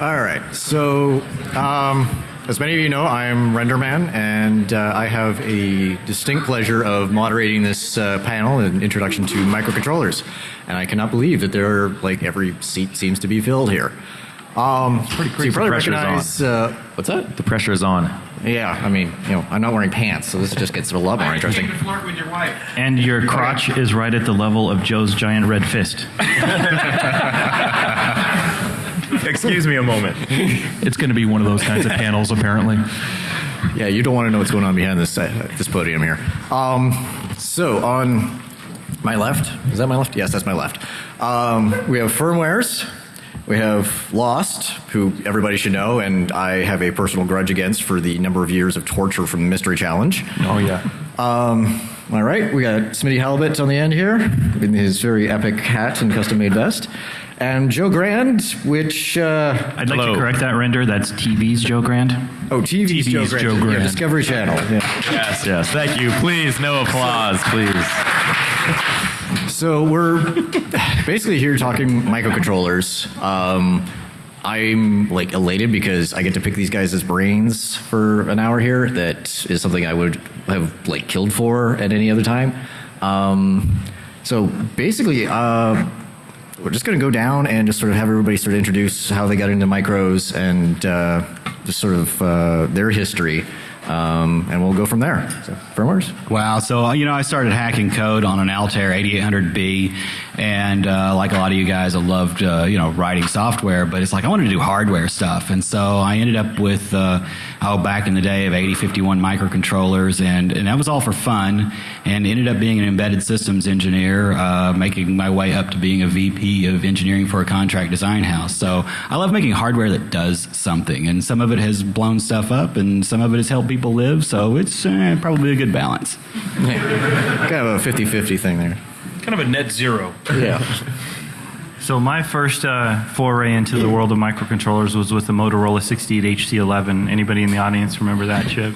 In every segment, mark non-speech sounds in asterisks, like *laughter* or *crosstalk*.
All right. So, um, as many of you know, I'm Renderman, and uh, I have a distinct pleasure of moderating this uh, panel and introduction to microcontrollers. And I cannot believe that there are like every seat seems to be filled here. Um, pretty So you crazy. probably The pressure's recognize. Uh, what's that? The pressure is on. Yeah, I mean, you know, I'm not wearing pants, so this just gets a lot more interesting. flirt with your wife. And your crotch is right at the level of Joe's giant red fist. *laughs* Excuse me a moment. It's going to be one of those kinds of panels, apparently. Yeah, you don't want to know what's going on behind this uh, this podium here. Um, so on my left, is that my left? Yes, that's my left. Um, we have FirmWarez. We have Lost, who everybody should know, and I have a personal grudge against for the number of years of torture from the Mystery Challenge. Oh, yeah. Um, all right, we got Smitty Halibut on the end here in his very epic hat and custom-made vest, and Joe Grand, which uh, I'd like Hello. to correct that render. That's TV's Joe Grand. oh TV's, TV's Joe Grand, Joe Yeah, Discovery Channel. Yeah. Yes, yes. Thank you. Please, no applause, please. So we're basically here talking microcontrollers. Um, I'm like elated because I get to pick these guys' as brains for an hour here. That is something I would have like killed for at any other time. Um, so basically, uh, we're just going to go down and just sort of have everybody sort of introduce how they got into micros and uh, just sort of uh, their history. Um, and we'll go from there. So, FirmWarez? Wow. So, uh, you know, I started hacking code on an Altair 8800B. And uh, like a lot of you guys, I loved, uh, you know, writing software, but it's like I wanted to do hardware stuff. And so I ended up with, uh, oh, back in the day of 8051 microcontrollers. And, and that was all for fun. And ended up being an embedded systems engineer, uh, making my way up to being a VP of engineering for a contract design house. So I love making hardware that does something. And some of it has blown stuff up, and some of it has helped people live. So it's uh, probably a good balance. *laughs* Kind of a 50 50 thing there. Kind of a net zero. Yeah. *laughs* So my first uh, foray into the world of microcontrollers was with the Motorola 68 HC11. Anybody in the audience remember that chip?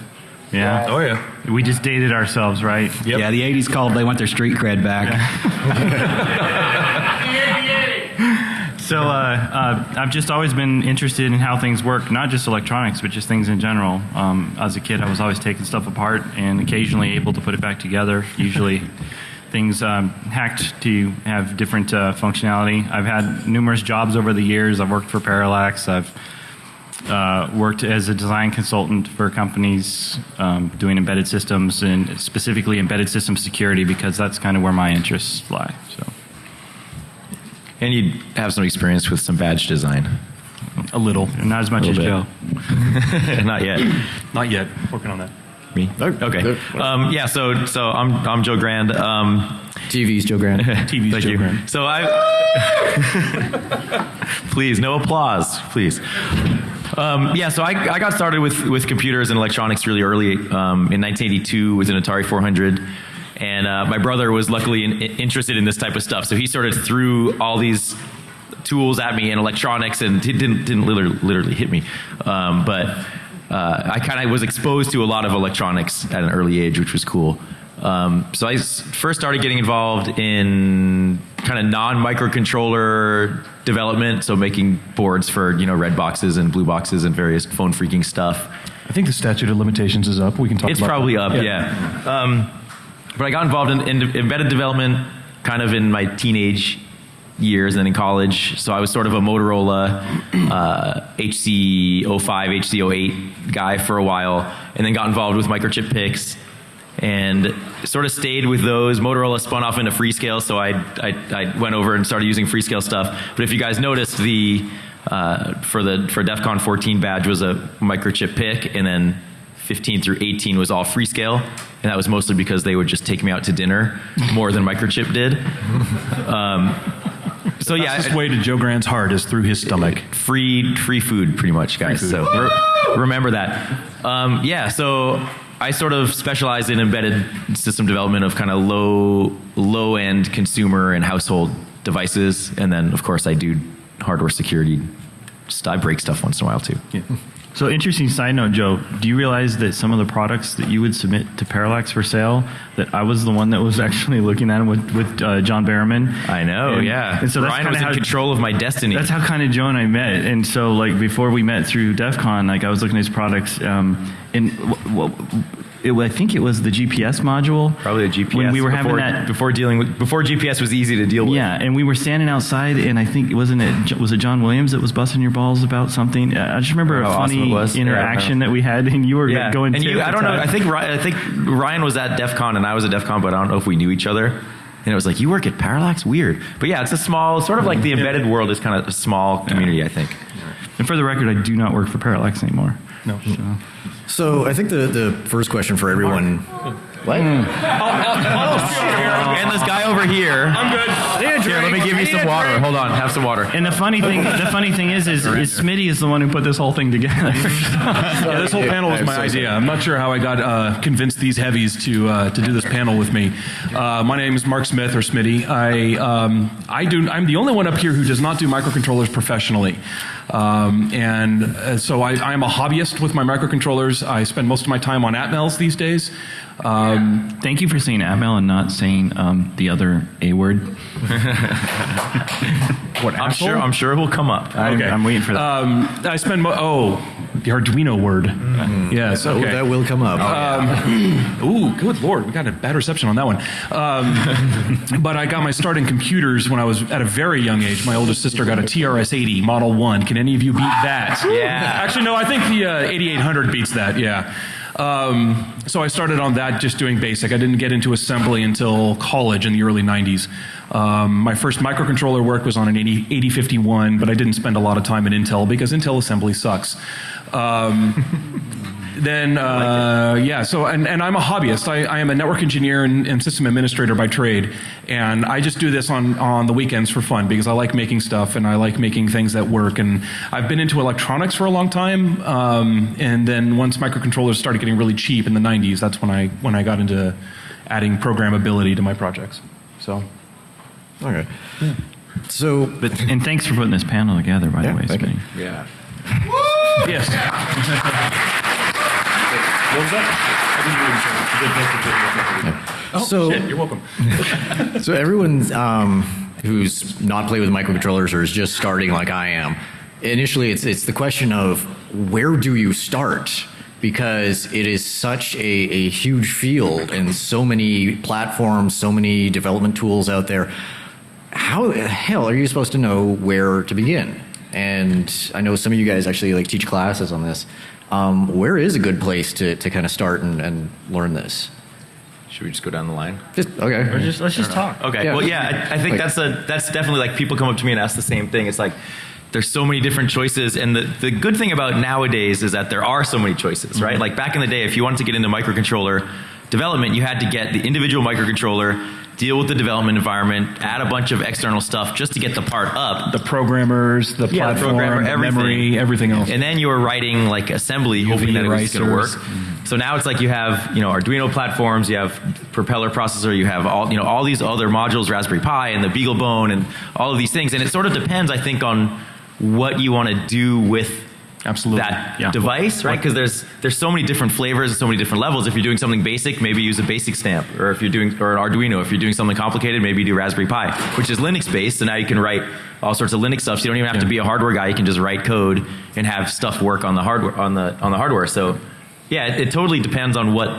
Yeah. Oh, yeah. We just dated ourselves, right? Yeah, the 80s called, they want their street cred back. *laughs* So uh, uh, I've just always been interested in how things work, not just electronics, but just things in general. Um, as a kid, I was always taking stuff apart and occasionally able to put it back together. Usually, *laughs* things um, hacked to have different uh, functionality. I've had numerous jobs over the years. I've worked for Parallax. I've uh, worked as a design consultant for companies um, doing embedded systems and specifically embedded system security because that's kind of where my interests lie. So And you have some experience with some badge design. a little, not as much as little Joe. *laughs* Not yet. Not yet. Working on that. Me? Okay. Um, yeah. So, so I'm I'm Joe Grand. Um, TV's Joe Grand. *laughs* TV's Thank Joe you. Grand. So I. *laughs* please, no applause, please. Um, yeah, so I, I got started with, with computers and electronics really early. Um, in 1982 with an Atari 400. And uh, my brother was luckily in, interested in this type of stuff. So he sort of threw all these tools at me and electronics and it didn't, didn't literally, literally hit me. Um, but uh, I kind of was exposed to a lot of electronics at an early age, which was cool. Um, so I first started getting involved in kind of non-microcontroller development, so making boards for you know red boxes and blue boxes and various phone freaking stuff. I think the statute of limitations is up. We can talk It's probably that. up, yeah. Um, but I got involved in, in embedded development kind of in my teenage years and in college. So I was sort of a Motorola uh, HC05, HC08 guy for a while, and then got involved with microchip PICs and sort of stayed with those. Motorola spun off into Freescale, so I, I, I went over and started using Freescale stuff. But if you guys noticed, the uh, for the for DEF CON 14 badge was a microchip PIC, and then 15 through 18 was all Freescale, and that was mostly because they would just take me out to dinner more than microchip did. Um, so yeah, Fastest way to Joe Grand's heart is through his stomach. free free food pretty much guys so re- remember that um, yeah so i sort of specialize in embedded system development of kind of low low end consumer and household devices and then of course i do hardware security just i break stuff once in a while too So interesting side note, Joe. Do you realize that some of the products that you would submit to Parallax for sale, that I was the one that was *laughs* actually looking at them with with uh, John Barrowman. I know, And- yeah. And so Ryan was in how- control of my destiny. That's how kind of Joe and I met. And so, like, before we met through DEF CON, like, I was looking at his products. Um, and w- w- it, I think it was the GPS module. Probably a GPS. When we were before, having that. before dealing with before GPS was easy to deal with. Yeah, and we were standing outside, and I think wasn't it was it John Williams that was busting your balls about something? I just remember a How awesome funny. Yeah, interaction that we had, and you were Yeah, going. and you, I don't know. I think Ryan, I think Ryan was at DEF CON and I was at DEF CON, but I don't know if we knew each other. And it was like, you work at Parallax? Weird. But yeah, it's a small, sort of like the embedded world is kind of a small community, I think. And for the record, I do not work for Parallax anymore. No. So. So I think the, the first question for everyone. What? And this guy over here. I'm good. Here, let me give you some water. Hold on, have some water. And the funny thing, the *laughs* funny thing is, is, is Smitty is the one who put this whole thing together. *laughs* Yeah, this whole panel was I'm my so idea. I'm not sure how I got uh, convinced these heavies to uh, to do this panel with me. Uh, my name is Mark Smith or Smitty. I um, I do. I'm the only one up here who does not do microcontrollers professionally, um, and uh, so I, I am a hobbyist with my microcontrollers. I spend most of my time on Atmels these days. Um, Thank you for saying Atmel and not saying um, the other A word. *laughs* what I'm sure, I'm sure it will come up. I'm, Okay. I'm waiting for that. Um, I spend mo- oh the Arduino word. Yes. Oh, that will come up. *clears throat* Ooh, good lord, we got a bad reception on that one. Um, *laughs* but I got my start in computers when I was at a very young age. My oldest sister got a TRS-80 Model One. Can any of you beat that? Yeah. Actually, no. I think the uh, 8800 beats that. Yeah. Um, so I started on that, just doing basic. I didn't get into assembly until college in the early 90s. Um, my first microcontroller work was on an 80, 8051, but I didn't spend a lot of time in Intel because Intel assembly sucks. Um, then uh, yeah so and, and i'm a hobbyist. I, I am a network engineer and, and system administrator by trade. And i just do this on, on the weekends for fun because i like making stuff and i like making things that work. And i've been into electronics for a long time um, and then once microcontrollers started getting really cheap in the 90s that's when i when i got into adding programmability to my projects. So okay. So, But, and thanks for putting this panel together, by the way, Speaking. Yeah, the *laughs* way, thank you. Smitty. yeah. yes so, Shit, you're welcome *laughs* so everyone um, who's not played with microcontrollers or is just starting like I am, initially it's it's the question of where do you start? Because it is such a, a huge field and so many platforms, so many development tools out there. How the hell are you supposed to know where to begin? And I know some of you guys actually like teach classes on this. Um, where is a good place to, to kind of start and, and learn this? Should we just go down the line? Just okay. Or just, let's just talk. Okay. Yeah. Well, yeah, I, I think Like- that's a that's definitely like people come up to me and ask the same thing. It's like there's so many different choices, and the the good thing about nowadays is that there are so many choices, right? Like back in the day, if you wanted to get into microcontroller development, you had to get the individual microcontroller, deal with the development environment, add a bunch of external stuff just to get the part up. the programmers the Yeah, the platform programmer, the everything. memory everything else And then you were writing like assembly, hoping that it was going to work. So now it's like you have you know Arduino platforms, you have propeller processor, you have all you know all these other modules, Raspberry Pi and the BeagleBone and all of these things. And it sort of depends, I think, on what you want to do with Absolutely. that Yeah. device, right? Because there's there's so many different flavors and so many different levels. If you're doing something basic, maybe use a basic stamp, or if you're doing or an Arduino. If you're doing something complicated, maybe do Raspberry Pi, which is Linux based. So now you can write all sorts of Linux stuff. So you don't even have to be a hardware guy. You can just write code and have stuff work on the hardware on the on the hardware. So yeah, it, it totally depends on what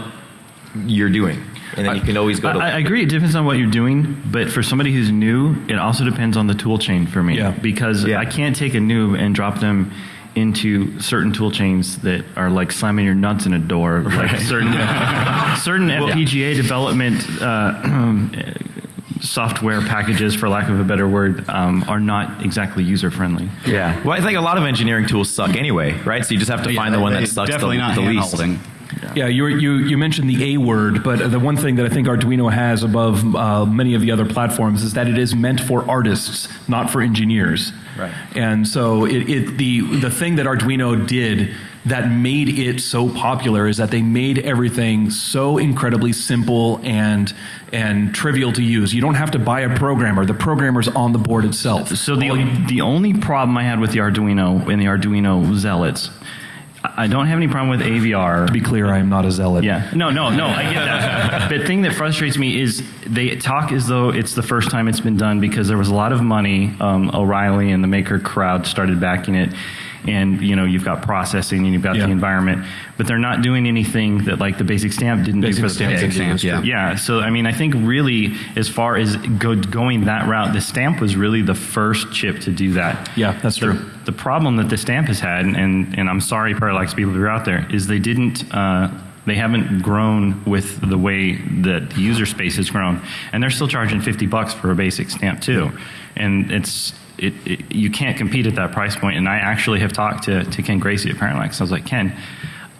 you're doing, and then you can always go to. I, I agree. It depends on what you're doing, but for somebody who's new, it also depends on the tool chain for me. Yeah. Because Yeah. I can't take a noob and drop them into certain tool chains that are like slamming your nuts in a door. Like certain *laughs* certain FPGA development uh, *clears throat* software packages, for lack of a better word, um, are not exactly user friendly. yeah. Well, I think a lot of engineering tools suck anyway, right? So you just have to find the one that sucks definitely the, not the least. Hand-holding. Yeah, you, you, you mentioned the A word, but the one thing that I think Arduino has above uh, many of the other platforms is that it is meant for artists, not for engineers. Right. And so it, it, the, the thing that Arduino did that made it so popular is that they made everything so incredibly simple and, and trivial to use. You don't have to buy a programmer. The programmer's on the board itself. So the the only problem I had with the Arduino and the Arduino zealots I don't have any problem with AVR. To be clear, I am not a zealot. Yeah. No, no, no. I get that. *laughs* the thing that frustrates me is they talk as though it's the first time it's been done because there was a lot of money. Um, O'Reilly and the maker crowd started backing it. And you know you've got processing and you've got Yeah. the environment, but they're not doing anything that like the basic stamp didn't Basic do for the stamp pig. didn't yeah. Yeah, so I mean, I think really, as far as go, going that route, the stamp was really the first chip to do that. Yeah, that's The- true. The problem that the stamp has had, and and I'm sorry, Parallax people who are out there, is they didn't. Uh, they haven't grown with the way that the user space has grown, and they're still charging 50 bucks for a basic stamp too, and it's. It, it, you can't compete at that price point. And I actually have talked to, to Ken Gracey at Parallax. I was like, Ken,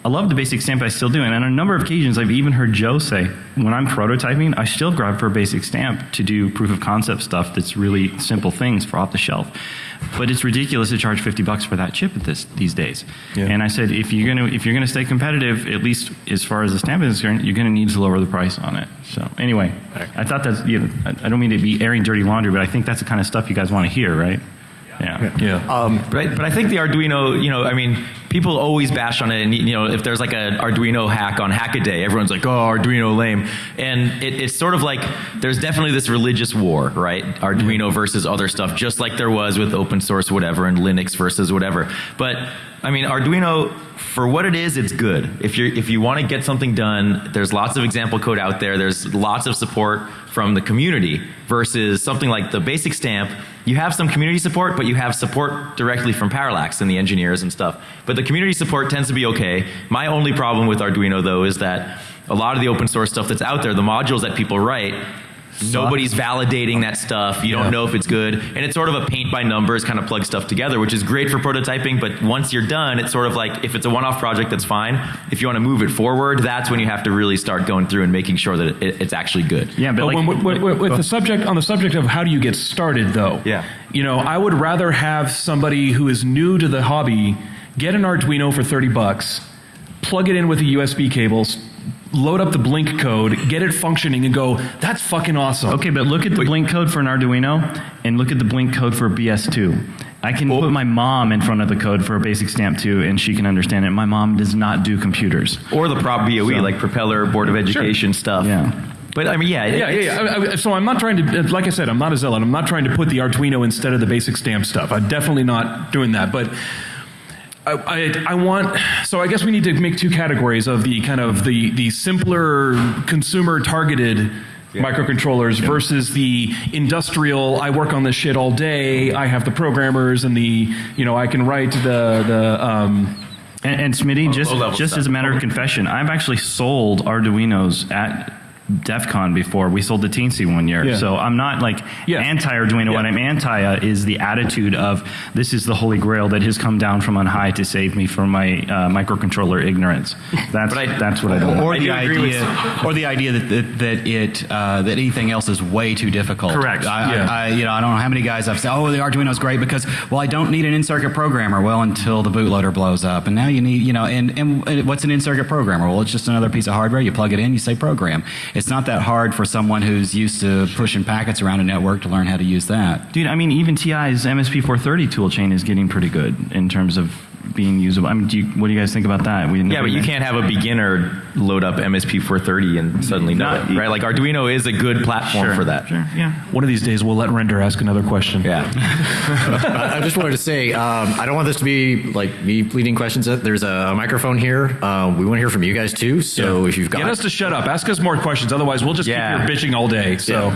I love the basic stamp. I still do, and on a number of occasions, I've even heard Joe say, when I'm prototyping, I still grab for a basic stamp to do proof of concept stuff. That's really simple things for off the shelf. But it's ridiculous to charge 50 bucks for that chip at this these days. Yeah. And I said, if you're gonna if you're gonna stay competitive, at least as far as the stamp is concerned, you're gonna need to lower the price on it. So anyway, I thought that's you know, I, I don't mean to be airing dirty laundry, but I think that's the kind of stuff you guys want to hear, right? Yeah. Yeah. Um, but I, but I think the Arduino, you know, I mean, people always bash on it, and you know, if there's like an Arduino hack on Hackaday, everyone's like, "Oh, Arduino lame," and it, it's sort of like there's definitely this religious war, right? Arduino versus other stuff, just like there was with open source, whatever, and Linux versus whatever. But I mean, Arduino, for what it is, it's good. If you if you want to get something done, there's lots of example code out there. There's lots of support from the community versus something like the basic stamp. You have some community support, but you have support directly from Parallax and the engineers and stuff. But the community support tends to be okay. My only problem with Arduino though is that a lot of the open source stuff that's out there, the modules that people write, Nobody's validating that stuff. You don't know if it's good. And it's sort of a paint by numbers kind of plug stuff together, which is great for prototyping. But once you're done, it's sort of like if it's a one off project, that's fine. If you want to move it forward, that's when you have to really start going through and making sure that it, it's actually good. Yeah, but But like, when, with, with, with the subject on the subject of how do you get started, though? Yeah. You know, I would rather have somebody who is new to the hobby get an Arduino for thirty bucks, plug it in with the USB cables, load up the Blink code, get it functioning, and go. That's fucking awesome. Okay, but look at the blink code for an Arduino and look at the blink code for a BS2. I can put my mom in front of the code for a basic stamp 2 and she can understand it. My mom does not do computers. Or the prop BOE, So- like Propeller, Board of Education stuff. Yeah. But I mean, yeah. it- Yeah, yeah, yeah. I- I- So I'm not trying to, like I said, I'm not a zealot. I'm not trying to put the Arduino instead of the basic stamp stuff. I'm definitely not doing that. But I, I, want, so I guess we need to make two categories of the kind of the, the simpler consumer targeted microcontrollers versus the industrial, I work on this shit all day, I have the programmers and the, you know, I can write the, the, um, And, and Smitty, just, just stuff. as a matter of confession, I've actually sold Arduinos at DEF CON before. We sold the Teensy one year. Yeah. So I'm not like Yeah. anti-Arduino. What I'm anti uh, is the attitude of this is the holy grail that has come down from on high to save me from my uh, microcontroller ignorance. *laughs* That's, I- that's what I don't or I the do idea, or the idea that that, that it uh, that anything else is way too difficult. Correct. I, Yeah. I, I, you know, I don't know how many guys I've said, "Oh, the Arduino's great because well, I don't need an in-circuit programmer." Well, until the bootloader blows up, and now you need, you know, and and, and what's an in-circuit programmer? Well, it's just another piece of hardware. You plug it in, you say program. It's not that hard for someone who's used to pushing packets around a network to learn how to use that. Dude, I mean, even TI's MSP430 toolchain is getting pretty good in terms of being usable. I mean, do you, what do you guys think about that? We Yeah, but you can't have a beginner load up MSP 430 and suddenly know Not- it, right? Like Arduino is a good platform Sure, for that. Sure, yeah. one of these days we'll let Render ask another question. Yeah. *laughs* I I just wanted to say, um, I don't want this to be like me pleading questions. There's a microphone here. Uh, we want to hear from you guys too. So if you've got, Get us to shut up. Ask us more questions. Otherwise, we'll just Yeah. keep here bitching all day. So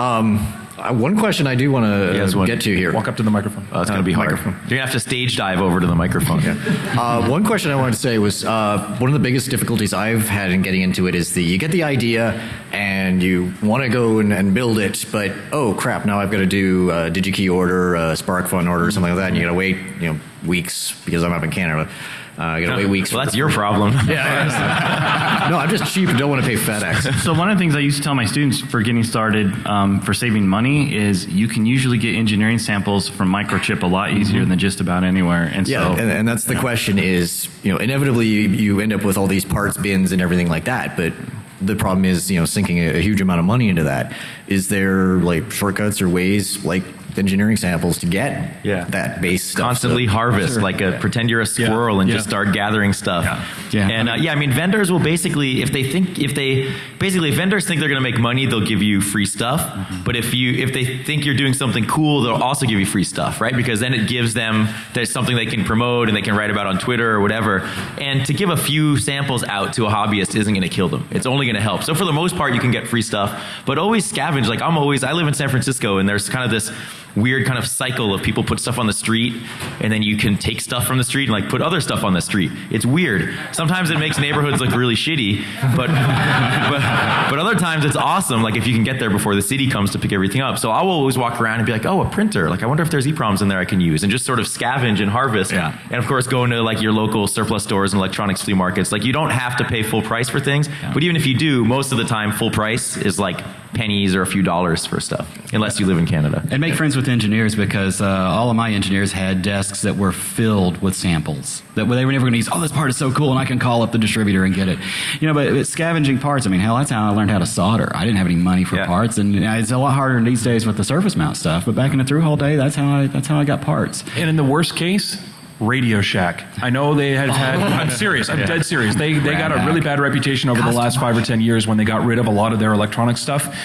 um, uh, one question I do want Yes, to get to here. walk up to the microphone. Oh, it's going to be hard. Microphone. You're going to have to stage dive over to the microphone. *laughs* Uh, one question I wanted to say was uh, one of the biggest difficulties I've had in getting into it is the you get the idea and you want to go and, and build it, but oh crap, now I've got to do a DigiKey order, a SparkFun order, something like that, and you got to wait you know weeks because I'm up in Canada. Uh, you got to wait weeks. Well, that's your problem. *laughs* yeah. *laughs* no, I'm just cheap and don't want to pay FedEx. So one of the things I used to tell my students for getting started um, for saving money is you can usually get engineering samples from Microchip a lot easier than just about anywhere. And Yeah, so and, and that's the question is, you know, inevitably you, you end up with all these parts bins and everything like that, but the problem is, you know, sinking a, a huge amount of money into that. Is there like shortcuts or ways like engineering samples to get Yeah. that base stuff. constantly So- harvest like a pretend you're a squirrel and Yeah. just start gathering stuff. Yeah. and uh, yeah i mean vendors will basically if they think if they basically if vendors think they're going to make money they'll give you free stuff. But if you if they think you're doing something cool they'll also give you free stuff right? Because then it gives them there's something they can promote and they can write about on twitter or whatever. And to give a few samples out to a hobbyist isn't going to kill them. It's only going to help. So for the most part you can get free stuff. But always scavenge. Like i'm always i live in san francisco and there's kind of this weird kind of cycle of people put stuff on the street and then you can take stuff from the street and like put other stuff on the street. It's weird. Sometimes it makes neighborhoods look really shitty, but, but but other times it's awesome. Like if you can get there before the city comes to pick everything up. So I will always walk around and be like, oh, a printer. Like I wonder if there's EPROMs in there I can use and just sort of scavenge and harvest. Yeah. And of course go into like your local surplus stores and electronics flea markets. Like you don't have to pay full price for things, but even if you do, most of the time full price is like pennies or a few dollars for stuff, unless you live in Canada. And make friends with engineers because uh, all of my engineers had desks that were filled with samples that they were never going to use. Oh, this part is so cool, and I can call up the distributor and get it. You know, but, but scavenging parts. I mean, hell, that's how I learned how to solder. I didn't have any money for Yeah. parts, and it's a lot harder these days with the surface mount stuff. But back in the through hole day, that's how I that's how I got parts. And in the worst case, Radio Shack. I know they have oh. had. I'm serious. I'm *laughs* dead serious. They they got a really bad reputation over the last five or ten years when they got rid of a lot of their electronic stuff.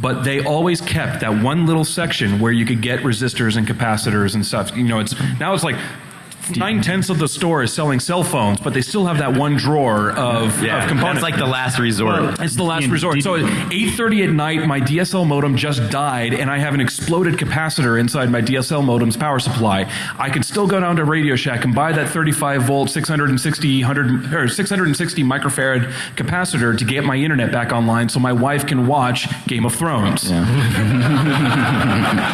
But they always kept that one little section where you could get resistors and capacitors and stuff. You know, it's now it's like. Nine tenths of the store is selling cell phones, but they still have that one drawer of, Yeah, of components. that's like the last resort. It's the last resort. So at 8:30 at night, my DSL modem just died, and I have an exploded capacitor inside my DSL modem's power supply. I can still go down to Radio Shack and buy that 35 volt, 660 100 or 660 microfarad capacitor to get my internet back online, so my wife can watch Game of Thrones. *laughs*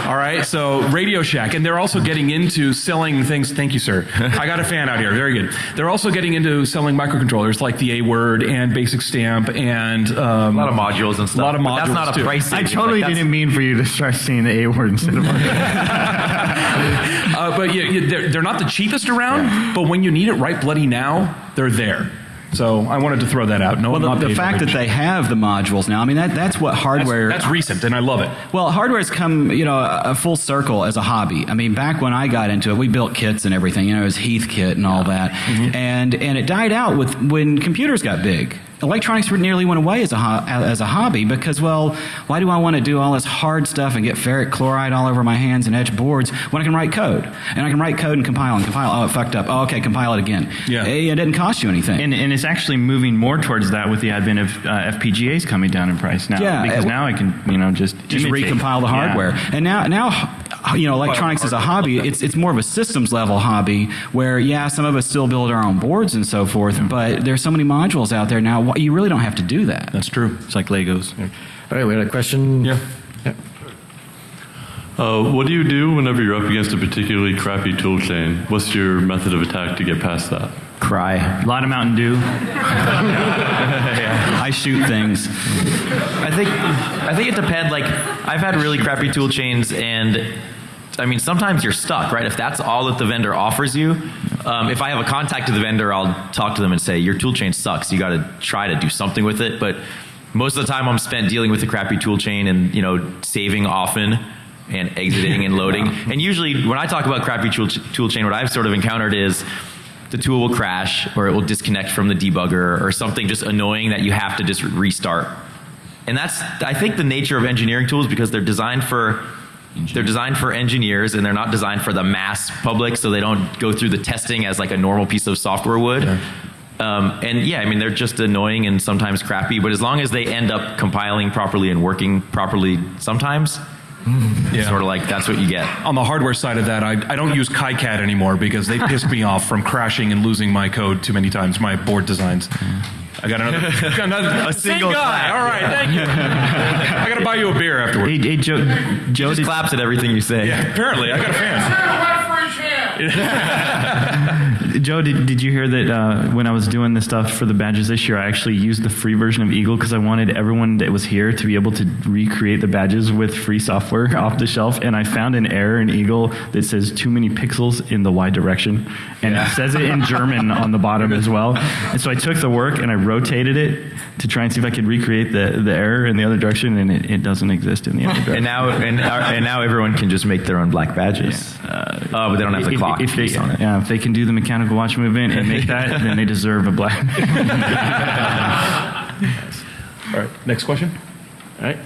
All right, so Radio Shack, and they're also getting into selling things. Thank you, sir. *laughs* I got a fan out here. Very good. They're also getting into selling microcontrollers like the A Word and Basic Stamp and um, A lot of modules and stuff. A lot of but modules. That's not a too. price. I totally Like, didn't mean for you to start saying the A word instead of *laughs* Uh, but yeah, yeah, they're, they're not the cheapest around. But when you need it right bloody now, they're there. So I wanted to throw that out. No, Well, not the, the fact that they have the modules now, I mean, that, that's what hardware. that's recent, and I love it. Well, hardware's come, you know, a a full circle as a hobby. I mean, back when I got into it, we built kits and everything. You know, it was Heath kit and all that, mm-hmm. and and it died out with when computers got big. Electronics nearly went away as a ho- as a hobby because, well, why do I want to do all this hard stuff and get ferric chloride all over my hands and etch boards when I can write code and I can write code and compile and compile? Oh, it fucked up. Oh, okay, compile it again. Yeah. Hey, it didn't cost you anything. and, and it's actually moving more towards that with the advent of uh, FPGAs coming down in price now. Yeah, because now I can you know just just imitate. recompile the Yeah. hardware. And now, now, you know, electronics is a hobby. It's it's more of a systems level hobby where, yeah, some of us still build our own boards and so forth. But there's so many modules out there now. You really don't have to do that. That's true. It's like Legos. All right, we had a question. Yeah. Uh, what do you do whenever you're up against a particularly crappy tool chain? What's your method of attack to get past that? Cry. A lot of Mountain Dew. *laughs* I shoot things. I think I think it depends. Like I've had really crappy tool chains, and I mean sometimes you're stuck, right? If that's all that the vendor offers you, um, if I have a contact to the vendor, I'll talk to them and say your tool chain sucks. You got to try to do something with it. But most of the time, I'm spent dealing with the crappy tool chain and you know saving often. And exiting and loading. And usually, when I talk about crappy tool, tool chain, what I've sort of encountered is the tool will crash or it will disconnect from the debugger or something just annoying that you have to just restart. And that's I think the nature of engineering tools because they're designed for they're designed for engineers and they're not designed for the mass public so they don't go through the testing as like a normal piece of software would. Um, and yeah, I mean they're just annoying and sometimes crappy, but as long as they end up compiling properly and working properly sometimes, Yeah. sort of like that's what you get. On the hardware side of that, I, I don't use KiCad anymore because they pissed me off from crashing and losing my code too many times, my board designs. I got another, *laughs* got another A same single guy. clap. All right, thank you. I got to buy you a beer afterward. Hey, hey Joe, Joe Just claps at everything you say. Yeah, apparently, I got a fan. *laughs* Joe, did, did you hear that uh, when I was doing the stuff for the badges this year, I actually used the free version of Eagle because I wanted everyone that was here to be able to recreate the badges with free software *laughs* off the shelf. And I found an error in Eagle that says too many pixels in the Y direction. And it says it in German on the bottom as well. And so I took the work and I rotated it to try and see if I could recreate the, the error in the other direction, and it, it doesn't exist in the other direction. And now, and, and now everyone can just make their own black badges. oh, but they don't have the if, clock if they, on it. Yeah, if they can do the mechanical watch movement and make that, then they deserve a black. *laughs* All right, next question. All right.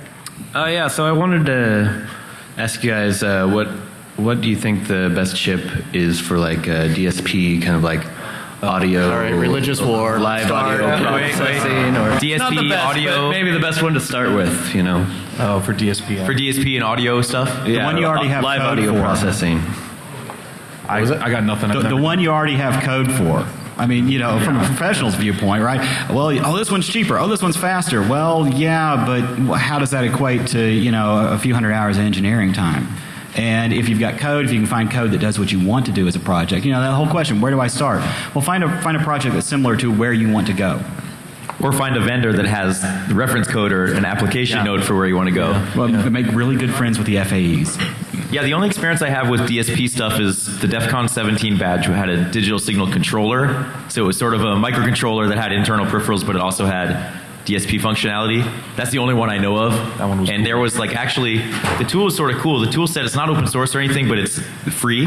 Uh, yeah, so I wanted to ask you guys uh, what what do you think the best chip is for like uh, DSP kind of like audio? All right, religious war. live Start. audio Yeah, wait, processing, or DSP not the best, audio. but maybe the best one to start with. You know, Oh, for DSP. For DSP and audio stuff? The one you already have live code audio for. processing. I, I got nothing. The, the one you already have code for. I mean, you know, from a professional's viewpoint, right? Well, oh, this one's cheaper. Oh, this one's faster. Well, yeah, but how does that equate to, you know, a few hundred hours of engineering time? And if you've got code, if you can find code that does what you want to do as a project, you know, that whole question, where do I start? Well, find a, find a project that's similar to where you want to go. Or find a vendor that has the reference code or an application Yeah. note for where you want to go. Well, make really good friends with the FAEs. Yeah, the only experience I have with DSP stuff is the DEF CON 17 badge who had a digital signal controller. So it was sort of a microcontroller that had internal peripherals, but it also had DSP functionality. That's the only one I know of. That one was and there was like actually, the tool is sort of cool. The tool set, it's not open source or anything, but it's free.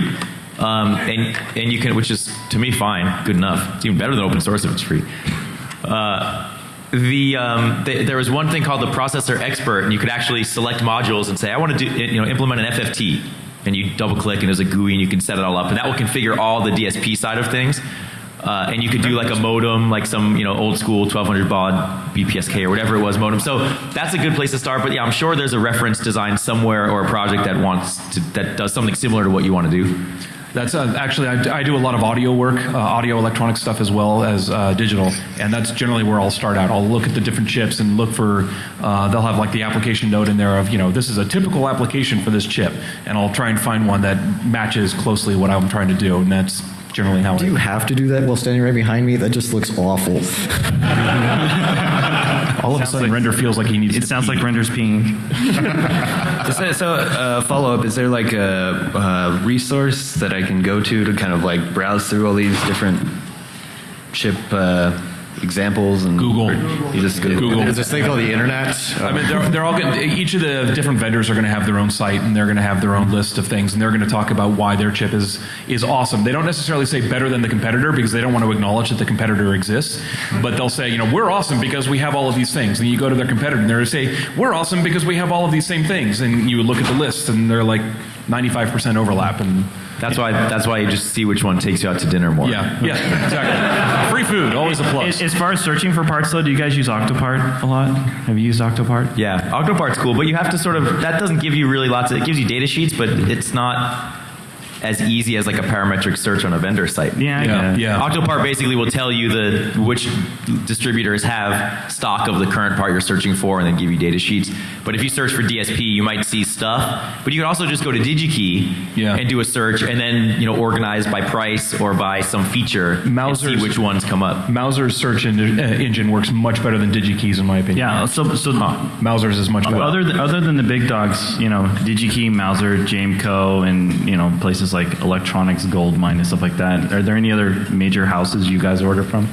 Um, and, and you can, which is to me fine, good enough. It's even better than open source if it's free. Uh, the, um, th- there was one thing called the processor expert, and you could actually select modules and say, I want to do, you know, implement an FFT. And you double click, and there's a GUI, and you can set it all up, and that will configure all the DSP side of things. Uh, and you could do like a modem, like some you know old school 1200 baud BPSK or whatever it was modem. So that's a good place to start. But yeah, I'm sure there's a reference design somewhere or a project that wants to, that does something similar to what you want to do. That's uh, actually I, I do a lot of audio work, uh, audio electronic stuff as well as uh, digital, and that's generally where I'll start out. I'll look at the different chips and look for. Uh, they'll have like the application note in there of you know this is a typical application for this chip, and I'll try and find one that matches closely what I'm trying to do, and that's generally how. Do I, you have to do that while standing right behind me? That just looks awful. *laughs* all of a sudden, Render feels like he needs. It to sounds pee. like Render's peeing. *laughs* So, so uh, follow up: Is there like a, uh resource that I can go to to kind of like browse through all these different chip uh, examples and Google. You just go Google. *laughs* There's this thing called the internet. I mean, they're, they're all going each of the different vendors are going to have their own site and they're going to have their own list of things and they're going to talk about why their chip is is awesome. They don't necessarily say better than the competitor because they don't want to acknowledge that the competitor exists, but they'll say, you know, we're awesome because we have all of these things. And you go to their competitor and they're going to say, we're awesome because we have all of these same things. And you look at the list and they're like 95% overlap and That's why. That's why you just see which one takes you out to dinner more. yeah, yeah, exactly. Free food, always a plus. As, as far as searching for parts, though, do you guys use Octopart a lot? Have you used Octopart? Yeah, Octopart's cool, but you have to sort of that doesn't give you really lots of it gives you data sheets, but it's not as easy as like a parametric search on a vendor site. Yeah, I Yeah, yeah. Octopart basically will tell you the which distributors have stock of the current part you're searching for and then give you data sheets. But if you search for DSP, you might see stuff. But you can also just go to DigiKey Yeah. and do a search and then, you know, organize by price or by some feature and see which ones come up. Mouser's search en- uh, engine works much better than DigiKey's in my opinion. Yeah, so so Mouser's is much better. other than, other than the big dogs, you know, DigiKey, Mauser, Jameco, and you know places like Electronics, Goldmine, and stuff like that. Are there any other major houses you guys order from?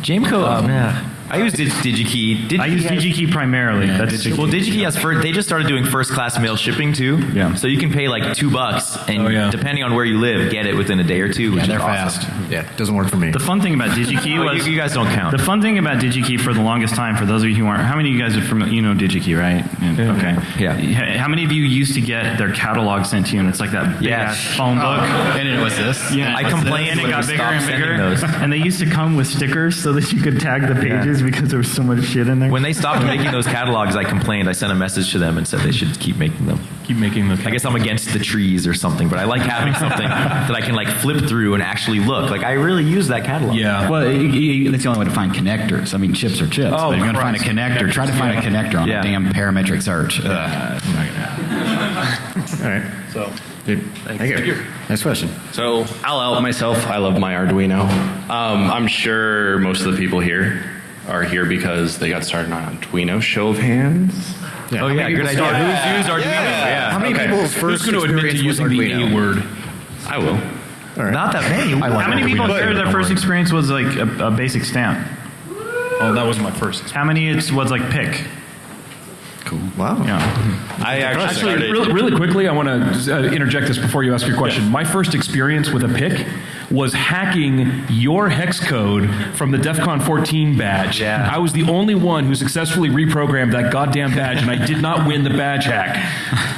Jameco, oh, um, yeah. I use Dig- DigiKey. DigiKey I use has- DigiKey primarily. That's Well, DigiKey has first, they just started doing first class mail shipping too. Yeah. So you can pay like two bucks and Oh, yeah. depending on where you live, get it within a day or two. Which Yeah, they're is awesome. fast. Yeah, doesn't work for me. The fun thing about DigiKey Oh, was you, you guys don't count. The fun thing about DigiKey for the longest time, for those of you who aren't, how many of you guys are familiar? You know DigiKey, right? Yeah. Okay. Yeah. How many of you used to get their catalog sent to you, and it's like that big Yeah. ass phone book? Oh. And it was this. Yeah, I complained and it got bigger and bigger. those. And they used to come with stickers so that you could tag the pages because there was so much shit in there. when they stopped *laughs* making those catalogs, I complained. I sent a message to them and said they should keep making them. Keep making them. I guess I'm against the trees or something, but I like having *laughs* something that I can like flip through and actually look. Like I really use that catalog. Yeah. Well, you- you- that's the only way to find connectors. I mean, chips are chips. Oh, but you're going to find a connector, try to find a connector on Yeah. a damn parametric search. Uh, *laughs* All right. So Thank you. Next question. So I'll out myself. I love my Arduino. Um, I'm sure most of the people here are here because they got started on Arduino. Show of hands. Oh yeah, good idea. Who's used Arduino? Yeah. How many Okay. people's Who's first going to admit to experience with using the Arduino? A word? I will. Not that many. How many people But- here, their first experience was like a, a basic stamp? Oh, that was my first. How many it's was like PIC? Cool. Wow. Yeah. I actually, Actually, really, really quickly, I want to uh, interject this before you ask your question. My first experience with a PIC was hacking your hex code from the DEF CON 14 badge. Yeah. I was the only one who successfully reprogrammed that goddamn badge, and I did not win the badge hack.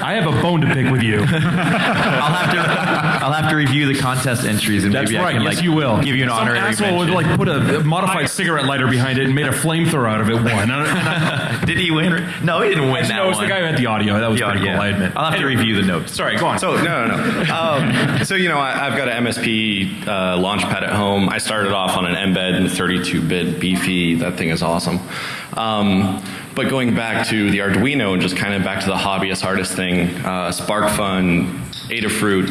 I have a bone to pick with you. I'll have to I'll have to review the contest entries and That's maybe right. I can yes, like you will. give you an Some honorary asshole would like put a modified cigarette lighter behind it and made a flamethrower out of it. One. *laughs* Did he win? No, he didn't win that no, it was one. the guy who had the audio. That was The pretty audio, cool. I admit. I'll have to review the notes. Sorry, go on. So no, no, no. Um, so you know, I, I've got an MSP uh, launchpad at home. I started off on an mbed and 32-bit beefy. That thing is awesome. Um, but going back to the Arduino and just kind of back to the hobbyist artist thing, uh, SparkFun, Adafruit.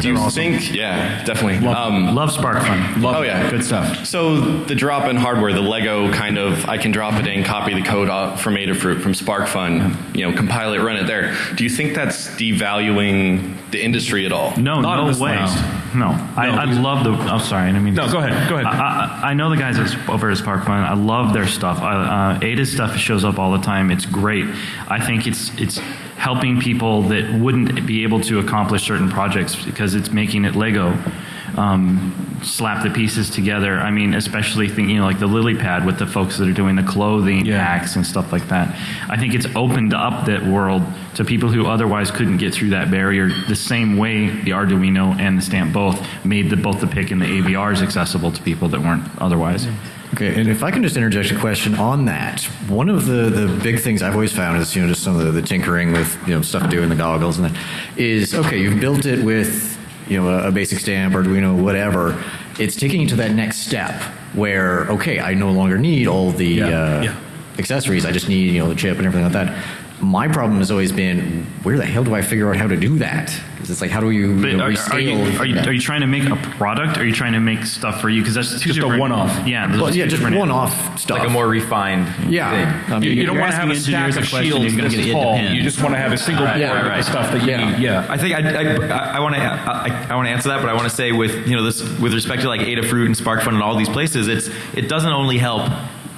Do you think? Yeah, definitely. Um, Love Spark Fun. oh yeah, Good stuff. So the drop-in hardware, the Lego kind of, I can drop it in, copy the code off from Adafruit, from SparkFun, you know, compile it, run it there. Do you think that's devaluing the industry at all? No, Not in no way. list. No, I, I love the. Oh, sorry, I didn't mean. No, to- go ahead, go ahead. I, I, I know the guys at, over at Spark Fun. I love their stuff. I, uh, Ada's stuff shows up all the time. It's great. I think it's it's helping people that wouldn't be able to accomplish certain projects because it's making it Lego. Um, slap the pieces together. I mean, especially thinking you know, like the lily pad with the folks that are doing the clothing Yeah. packs and stuff like that. I think it's opened up that world to people who otherwise couldn't get through that barrier. The same way the Arduino and the stamp both made the both the PIC and the AVRs accessible to people that weren't otherwise. Okay, and if I can just interject a question on that, one of the, the big things I've always found is you know just some of the, the tinkering with you know stuff doing the goggles and that is okay. You've built it with you know a, a basic stamp, Arduino, whatever. It's taking it to that next step where okay, I no longer need all the Yeah, uh, yeah. accessories. I just need you know the chip and everything like that. My problem has always been where the hell do I figure out how to do that? Because it's like how do you, But you know, are, rescale? are, you, are, you, that? are you trying to make a product? Or are you trying to make stuff for you? Because that's two Just a one-off. Yeah, well, are yeah, just different- one-off stuff. like a more refined yeah. thing. I mean, You, you don't want to have a stack engineers of a question, shields you're gonna this get tall. You just want to have a single board Yeah, of right. stuff that you Yeah. need. Yeah. I think I, I, I want to I, I want to answer that, but I want to say with you know this with respect to like Adafruit and SparkFun and all these places, it's it doesn't only help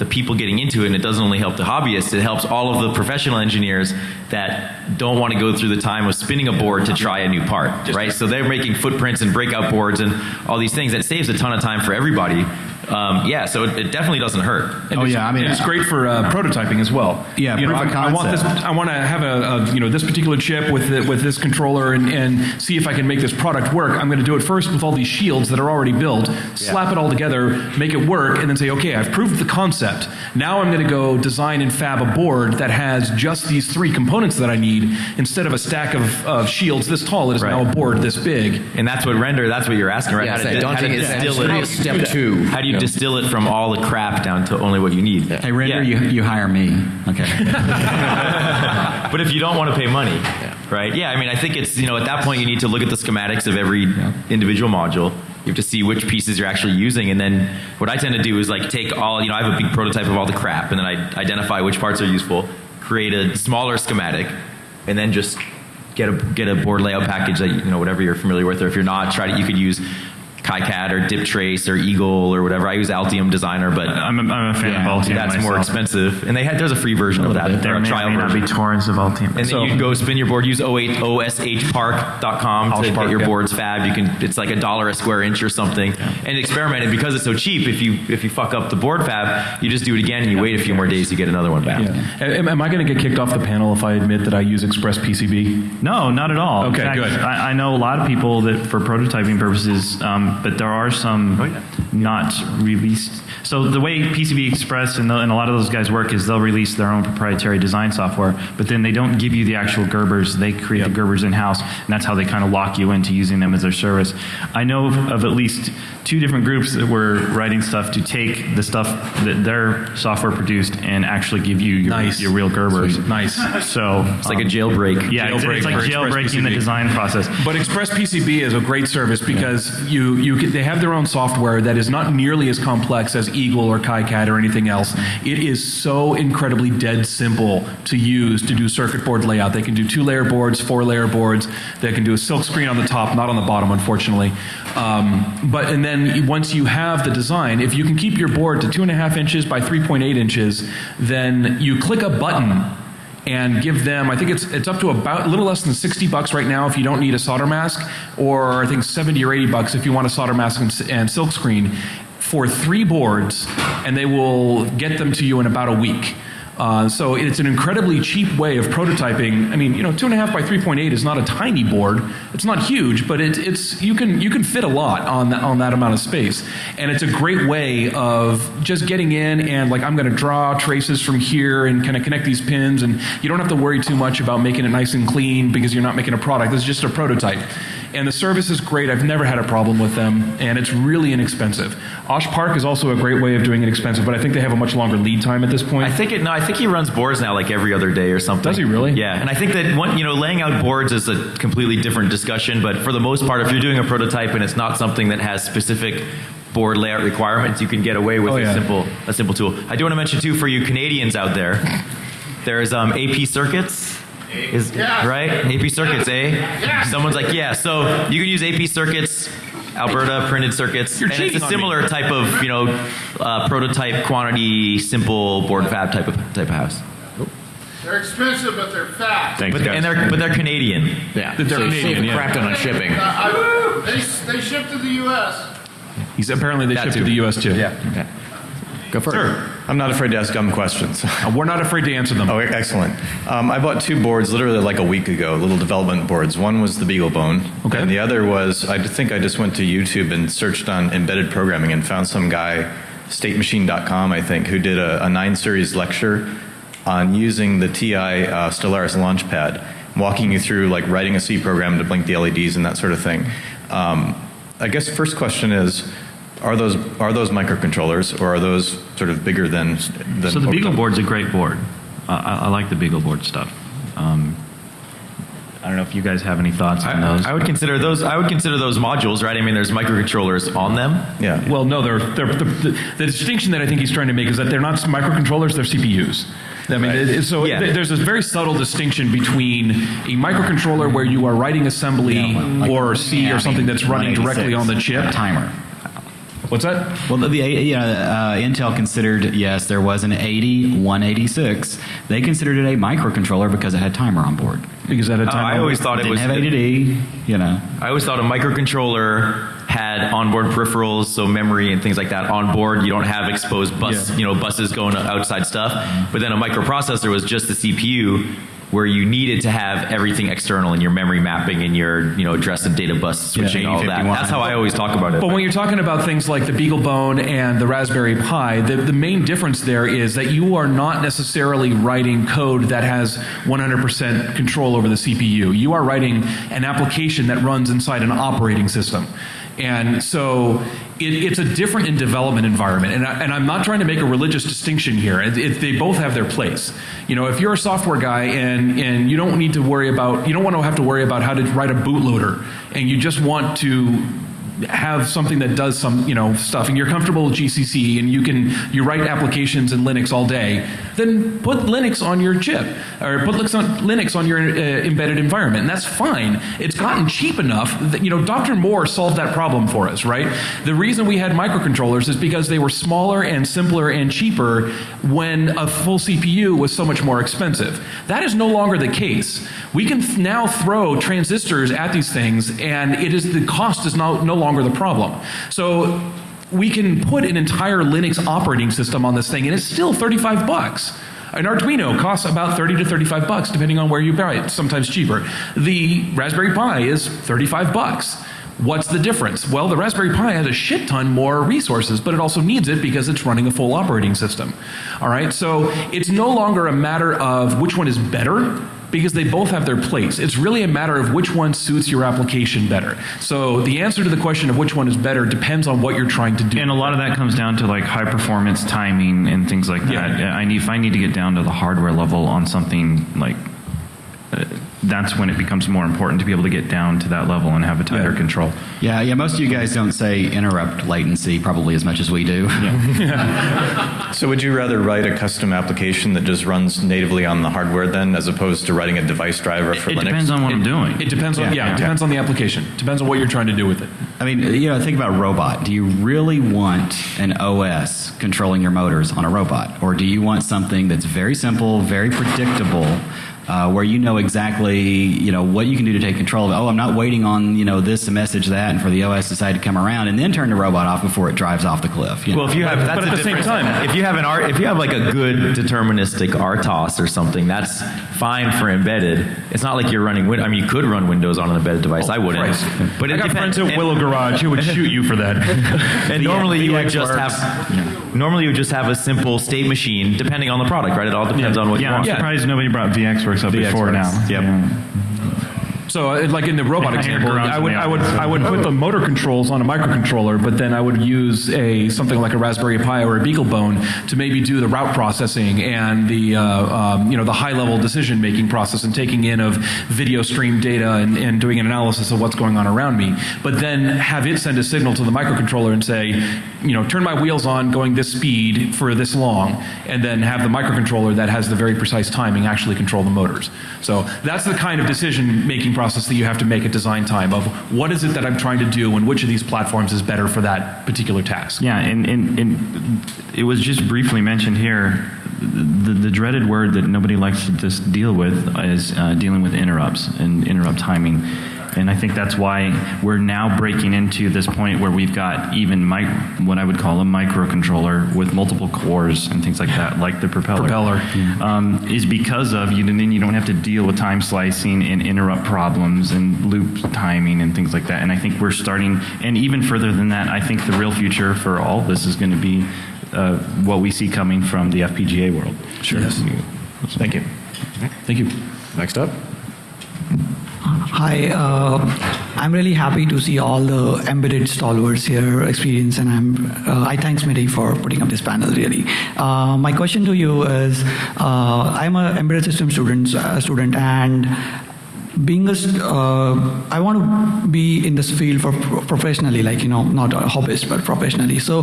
the people getting into it, and it doesn't only help the hobbyists. It helps all of the professional engineers that don't want to go through the time of spinning a board to try a new part, right? So they're making footprints and breakout boards and all these things. That saves a ton of time for everybody. Um, yeah, so it, it definitely doesn't hurt. And Oh, it's, yeah, I mean, it's great for uh, prototyping as well. Yeah, you know, of I, I want this. I want to have a, a you know this particular chip with the, with this controller and, and see if I can make this product work. I'm going to do it first with all these shields that are already built, slap it all together, make it work, and then say, okay, I've proved the concept. Now I'm going to go design and fab a board that has just these three components that I need instead of a stack of, of shields this tall. It is now a board this big. And that's what render. That's what you're asking, right? Yeah, how, it's to, that how to daunting- it's distill actually it. step two. How do you distill it from all the crap down to only what you need? Hey, Render, Yeah. you, you hire me. Okay. *laughs* but if you don't want to pay money, right? Yeah, I mean, I think it's, you know, at that point you need to look at the schematics of every individual module. You have to see which pieces you're actually using. And then what I tend to do is like take all, you know, I have a big prototype of all the crap and then I identify which parts are useful, create a smaller schematic, and then just get a, get a board layout package that, you know, whatever you're familiar with. Or if you're not, try to, you could use KiCad or DipTrace or Eagle or whatever. I use Altium Designer, but I'm a, I'm a fan Yeah, of Altium. that's more expensive. And they had, there's a free version of that, or There a may, or trial may not be torrents of Altium. And then you can go spin your board, use 08 oshpark.com to Oshpark, get your yeah. boards fab. You can it's like a dollar a square inch or something. And experiment and because it's so cheap, if you if you fuck up the board fab, you just do it again and you wait a few more days to get another one back. Yeah. Am, am I going to get kicked off the panel if I admit that I use Express PCB? No, not at all. Okay, fact, good. I, I know a lot of people that for prototyping purposes, um, but there are some oh, not released. So the way PCB Express and, the, and a lot of those guys work is they'll release their own proprietary design software, but then they don't give you the actual Gerbers. They create the Gerbers in house, and that's how they kind of lock you into using them as their service. I know of, of at least two different groups that were writing stuff to take the stuff that their software produced and actually give you your, Nice. your real Gerbers. Sweet. Nice. So It's like a um, jailbreak. yeah, it's, Jailbreak it's like jailbreaking the design process. But Express PCB is a great service because you, you can- they have their own software that is not nearly as complex as Eagle or KiCad or anything else. It is so incredibly dead simple to use to do circuit board layout. They can do two layer boards, four layer boards. They can do a silk screen on the top, not on the bottom, unfortunately. Um, but and then once you have the design, if you can keep your board to two and a half inches by 3.8 inches, then you click a button and give them I think it's it's up to about a little less than 60 bucks right now if you don't need a solder mask or I think 70 or 80 bucks if you want a solder mask and, and silk screen for three boards and they will get them to you in about a week. Uh, so it's an incredibly cheap way of prototyping. I mean, you know, two and a half by 3.8 is not a tiny board. It's not huge, but it, it's you can you can fit a lot on that on that amount of space, and it's a great way of just getting in and like I'm going to draw traces from here and kind of connect these pins, and you don't have to worry too much about making it nice and clean because you're not making a product. This is just a prototype, and the service is great. I've never had a problem with them, and it's really inexpensive. Osh Park is also a great way of doing it expensive, but I think they have a much longer lead time at this point. I think it. No, I think he runs boards now like every other day or something. Does he really? Yeah, and I think that one, you know, laying out boards is a completely different discussion. But for the most part, if you're doing a prototype and it's not something that has specific board layout requirements, you can get away with Oh, a simple a simple tool. I do want to mention too for you Canadians out there, there's um, AP Circuits. Is right? AP Circuits, eh? Someone's like, yeah. So you can use AP Circuits, Alberta printed circuits, You're and it's a on me. similar type of you know uh, prototype quantity, simple board fab type of type of house. They're expensive, but they're fast. Thanks, But, guys. and they're but they're Canadian. Yeah, That they're so Canadian, yeah. crap ton on shipping. Uh, I, they, they ship to the U.S. He's apparently they That ship too. to the U.S. too. Okay, go for Sure. it. I'm not afraid to ask dumb questions. *laughs* Uh, We're not afraid to answer them. Oh, excellent. Um, I bought two boards literally like a week ago, little development boards. One was the BeagleBone, Okay. and the other was I think I just went to YouTube and searched on embedded programming and found some guy, StateMachine.com, I think, who did a, a nine series lecture on using the TI uh, Stellaris Launchpad, walking you through like writing a C program to blink the LEDs and that sort of thing. Um, I guess first question is. Are those are those microcontrollers or are those sort of bigger than? than So the what Beagle talking- board's a great board. Uh, I, I like the Beagle board stuff. Um, I don't know if you guys have any thoughts on those. I, I would consider those. I would consider those modules, right? I mean, there's microcontrollers on them. Yeah. Well, no, they're, they're, the, the, the distinction that I think he's trying to make is that they're not microcontrollers, they're CPUs. I mean, it- it- so Yeah. th- there's a very subtle distinction between a microcontroller where you are writing assembly like- or C yeah, or I something mean, that's running directly on the chip. a timer. What's that? Well, the, you know, uh, Intel considered yes, there was an 80 186. They considered it a microcontroller because it had timer on board. Because at a Oh, time I always thought it Didn't was. have ADD. You know, I always thought a microcontroller had onboard peripherals, so memory and things like that on board. You don't have exposed bus, Yeah. you know, buses going outside stuff. But then a microprocessor was just the CPU, where you needed to have everything external in your memory mapping and your, you know, address and data bus switching, all that. That's how I always talk about it. But when you're talking about things like the BeagleBone and the Raspberry Pi, the, the main difference there is that you are not necessarily writing code that has 100% control over the CPU. You are writing an application that runs inside an operating system. And so it, it's a different in development environment. And, I, I'm not trying to make a religious distinction here. It, it, they both have their place. You know, if you're a software guy and, and you don't need to worry about, you don't want to have to worry about how to write a bootloader, and you just want to have something that does some you know stuff and you're comfortable with GCC and you can you write applications in Linux all day then put Linux on your chip or put Linux on, your uh, embedded environment and that's fine. It's gotten cheap enough that you know Dr. Moore solved that problem for us right? The reason we had microcontrollers is because they were smaller and simpler and cheaper when a full CPU was so much more expensive. That is no longer the case. We can now throw transistors at these things and it is the cost is no, no longer the problem so we can put an entire linux operating system on this thing and it's still 35 bucks an Arduino costs about 30 to 35 bucks depending on where you buy it, sometimes cheaper. The Raspberry Pi is 35 bucks. What's the difference? Well, the Raspberry Pi has a shit ton more resources, but it also needs it because it's running a full operating system. All right, so it's no longer a matter of which one is better because they both have their place. It's really a matter of which one suits your application better. So the answer to the question of which one is better depends on what you're trying to do. And a lot of that comes down to like high performance timing and things like that. Yeah. I need if I need to get down to the hardware level on something like uh, that's when it becomes more important to be able to get down to that level and have a tighter Yeah. control. Yeah, yeah. Most of you guys don't say interrupt latency probably as much as we do. *laughs* So would you rather write a custom application that just runs natively on the hardware then, as opposed to writing a device driver for It Linux? It depends on what I'm doing. It depends on yeah, it depends on the application. Depends on what you're trying to do with it. I mean, you know, think about robot. Do you really want an OS controlling your motors on a robot, or do you want something that's very simple, very predictable? Uh, where you know exactly, you know, what you can do to take control of it. Oh, I'm not waiting on, you know, this message, that, and for the OS to decide to come around and then turn the robot off before it drives off the cliff. you Well, know? if you have, that's but at the same time- if you have an art, if you have like a good deterministic RTOS or something, that's fine for embedded. It's not like you're running. Win- I mean, you could run Windows on an embedded device. I wouldn't. Christ. But I it got depends. friends at Willow Garage who would *laughs* shoot you for that. And normally you would just VX have normally you would just have a simple state machine, depending on the product, right? It all depends on what yeah, you I'm surprised nobody brought VXWorks up before now. Yep. Yeah. So, uh, like in the robot *laughs* example, I would, I would. I would put the motor controls on a microcontroller, but then I would use a something like a Raspberry Pi or a BeagleBone to maybe do the route processing and the, uh, um, you know, the high-level decision-making process and taking in of video stream data and, and doing an analysis of what's going on around me. But then have it send a signal to the microcontroller and say, you know, turn my wheels on going this speed for this long, and then have the microcontroller that has the very precise timing actually control the motors. So that's the kind of decision-making process that you have to make at design time of what is it that I'm trying to do and which of these platforms is better for that particular task. Yeah, and, and, and it was just briefly mentioned here. The, the dreaded word that nobody likes to just deal with is uh, dealing with interrupts and interrupt timing. And I think that's why we're now breaking into this point where we've got even mic- what I would call a microcontroller with multiple cores and things like that, like the propeller. Propeller. Um, is because of you. And then you don't have to deal with time slicing and interrupt problems and loop timing and things like that. And I think we're starting, and even further than that, I think the real future for all this is going to be uh, what we see coming from the FPGA world. Sure. Thank you. Thank you. Next up. Hi, uh, I'm really happy to see all the embedded stalwarts here experience, and I'm uh, I thanks Miri for putting up this panel. Really, uh, my question to you is, uh, I'm an embedded system student, uh, student, and being a, uh, I want to be in this field for professionally, like you know, not a hobbyist, but professionally. So.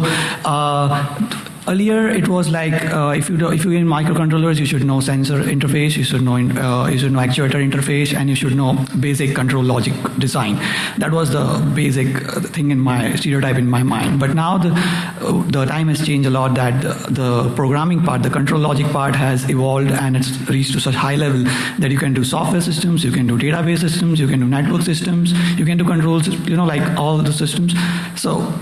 Earlier, it was like uh, if you do, if you in microcontrollers, you should know sensor interface, you should know uh, you should know actuator interface, and you should know basic control logic design. That was the basic uh, thing in my stereotype in my mind. But now the uh, the time has changed a lot. That the, the programming part, the control logic part, has evolved and it's reached to such high level that you can do software systems, you can do database systems, you can do network systems, you can do controls, you know, like all the systems. So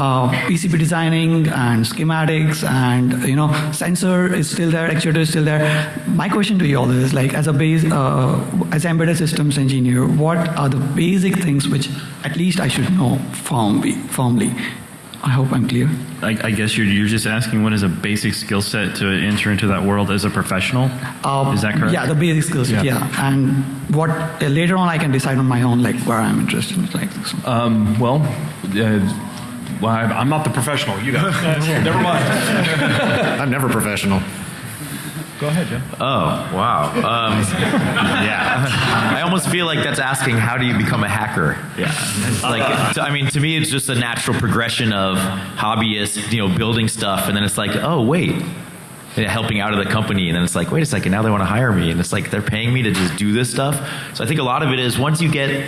uh, PCB designing and schematics and you know sensor is still there, actuator is still there. My question to you all is like as a base uh, as embedded systems engineer, what are the basic things which at least I should know firmly? firmly? I hope I'm clear. I, I guess you're, you're just asking what is a basic skill set to enter into that world as a professional. Um, is that correct? Yeah, the basic skills. Yeah. Yeah. and what uh, later on I can decide on my own like where I'm interested. in. Like Um, well, uh, well, I- I'm not the professional. You guys. *laughs* Never mind. *laughs* I'm never professional. Go ahead, Jim. Oh wow. Um, *laughs* yeah. I almost feel like that's asking how do you become a hacker. Yeah. Like, I mean, to me, it's just a natural progression of hobbyists, you know, building stuff, and then it's like, oh wait, helping out of the company, and then it's like, wait a second, now they want to hire me, and it's like they're paying me to just do this stuff. So I think a lot of it is once you get.